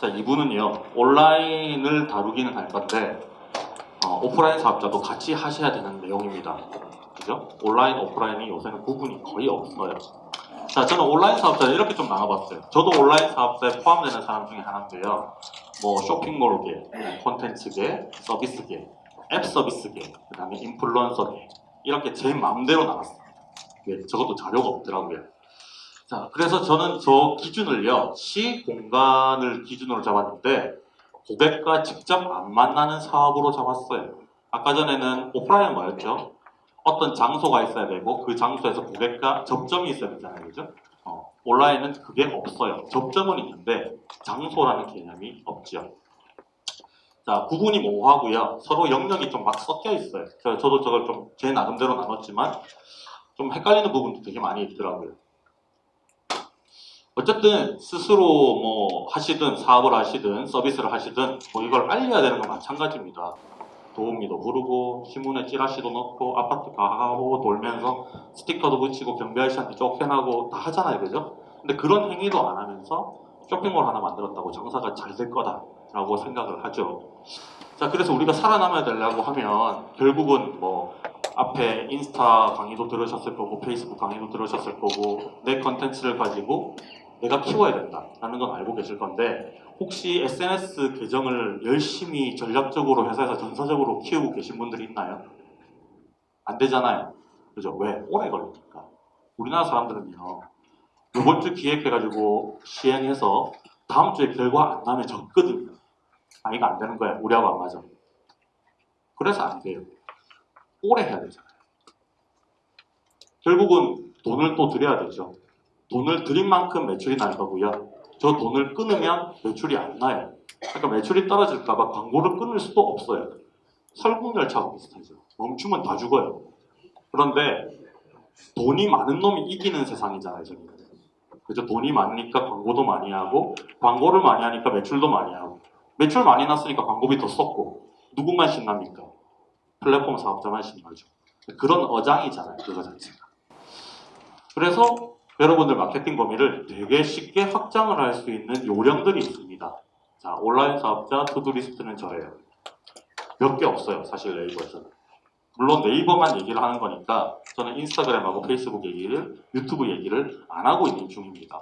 자, 이분은요, 온라인을 다루기는 할 건데, 어, 오프라인 사업자도 같이 하셔야 되는 내용입니다. 그죠? 온라인, 오프라인이 요새는 구분이 거의 없어요. 자, 저는 온라인 사업자 이렇게 좀 나눠봤어요. 저도 온라인 사업자에 포함되는 사람 중에 하나인데요. 뭐 쇼핑몰계, 콘텐츠계, 서비스계, 앱 서비스계, 그 다음에 인플루언서계 이렇게 제 마음대로 나눴어요. 예, 저것도 자료가 없더라고요. 자, 그래서 저는 저 기준을요, 시 공간을 기준으로 잡았는데, 고객과 직접 안 만나는 사업으로 잡았어요. 아까 전에는 오프라인 뭐였죠? 어떤 장소가 있어야 되고, 그 장소에서 고객과 접점이 있어야 되잖아요. 그죠? 어, 온라인은 그게 없어요. 접점은 있는데, 장소라는 개념이 없죠. 자, 구분이 모호하고요. 서로 영역이 좀 막 섞여 있어요. 저- 저도 저걸 좀 제 나름대로 나눴지만, 좀 헷갈리는 부분도 되게 많이 있더라고요. 어쨌든 스스로 뭐 하시든 사업을 하시든 서비스를 하시든 뭐 이걸 알려야 되는 건 마찬가지입니다. 도우미도 부르고 신문에 찌라시도 넣고 아파트 가고 돌면서 스티커도 붙이고 경비 아저씨한테 쫓겨나고 다 하잖아요, 그죠? 근데 그런 행위도 안 하면서 쇼핑몰 하나 만들었다고 장사가 잘 될 거다 라고 생각을 하죠. 자, 그래서 우리가 살아남아야 되려고 하면 결국은 뭐 앞에 인스타 강의도 들으셨을 거고 페이스북 강의도 들으셨을 거고 내 컨텐츠를 가지고 내가 키워야 된다라는 건 알고 계실 건데 혹시 SNS 계정을 열심히 전략적으로 회사에서 전사적으로 키우고 계신 분들이 있나요? 안 되잖아요. 그죠? 왜? 오래 걸리니까. 우리나라 사람들은요. 이번 주 기획해가지고 시행해서 다음 주에 결과 안 나면 적거든요. 아 이거 안 되는 거야. 우리하고 안 맞아. 그래서 안 돼요. 오래 해야 되잖아요. 결국은 돈을 또 드려야 되죠. 돈을 드린 만큼 매출이 날 거고요. 저 돈을 끊으면 매출이 안 나요. 그러니까 매출이 떨어질까봐 광고를 끊을 수도 없어요. 설국열차하고 비슷하죠. 멈추면 다 죽어요. 그런데 돈이 많은 놈이 이기는 세상이잖아요, 저는. 그죠? 돈이 많으니까 광고도 많이 하고, 광고를 많이 하니까 매출도 많이 하고, 매출 많이 났으니까 광고비 더 썼고, 누구만 신납니까? 플랫폼 사업자만 신나죠. 그런 어장이잖아요, 그거 자체가. 그래서 여러분들 마케팅 범위를 되게 쉽게 확장을 할 수 있는 요령들이 있습니다. 자, 온라인 사업자 to-do list는 저예요. 몇 개 없어요, 사실 네이버에서는. 물론 네이버만 얘기를 하는 거니까 저는 인스타그램하고 페이스북 얘기를, 유튜브 얘기를 안 하고 있는 중입니다.